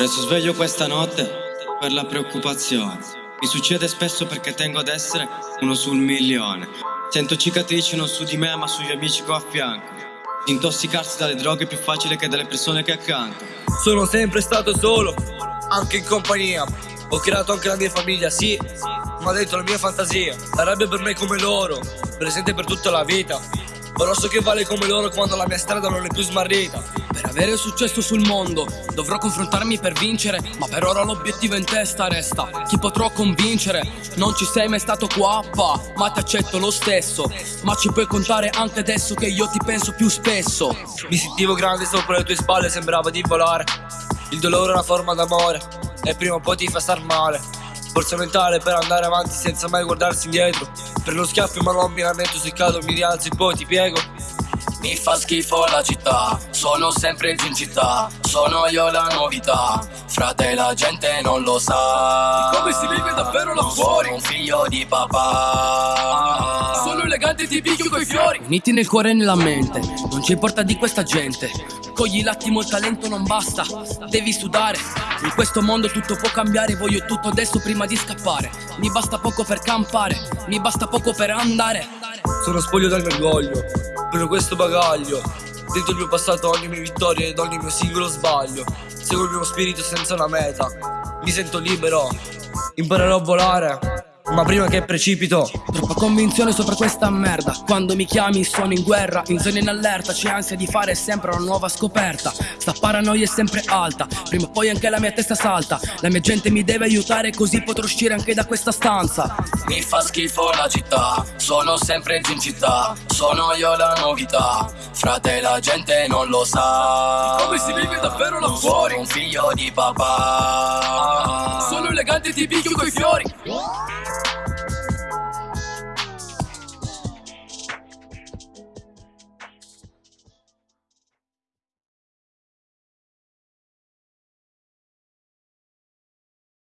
Resto sveglio questa notte per la preoccupazione. Mi succede spesso perché tengo ad essere uno sul milione. Sento cicatrici non su di me ma sugli amici ho a fianco. Intossicarsi dalle droghe è più facile che dalle persone che accanto. Sono sempre stato solo, anche in compagnia. Ho creato anche la mia famiglia, sì, ma dentro la mia fantasia. La rabbia per me è come loro, presente per tutta la vita. Però so che vale come loro quando la mia strada non è più smarrita. Per avere successo sul mondo dovrò confrontarmi per vincere Ma per ora l'obiettivo in testa resta Chi potrò convincere? Non ci sei mai stato qua, pa, ma ti accetto lo stesso Ma ci puoi contare anche adesso che io ti penso più spesso Mi sentivo grande sopra le tue spalle, sembrava di volare. Il dolore è una forma d'amore e prima o poi ti fa star male. Forza mentale per andare avanti senza mai guardarsi indietro. Per lo schiaffo ma non mi lamento se cado, mi rialzo e poi ti piego. Mi fa schifo la città, sono sempre in città Sono io la novità, frate la gente non lo sa Come si vive davvero là Non fuori? Sono un figlio di papà Sono elegante e ti picchio coi fiori. Uniti nel cuore e nella mente, non ci importa di questa gente. Cogli l'attimo, il talento non basta, devi sudare. In questo mondo tutto può cambiare, voglio tutto adesso prima di scappare. Mi basta poco per campare, mi basta poco per andare. Sono spoglio dal mio orgoglio, per questo bagaglio. Dentro il mio passato ogni mia vittoria ed ogni mio singolo sbaglio. Seguo il mio spirito senza una meta. Mi sento libero, imparerò a volare. Ma prima che precipito, Troppa convinzione sopra questa merda. Quando mi chiami sono in guerra In zona in allerta. C'è ansia di fare sempre una nuova scoperta. Sta paranoia è sempre alta. Prima o poi anche la mia testa salta. La mia gente mi deve aiutare Così potrò uscire anche da questa stanza. Mi fa schifo la città. Sono sempre in città. Sono io la novità. Frate la gente non lo sa. Come si vive davvero là fuori? Sono un figlio di papà. Sono elegante e ti picchio coi fiori.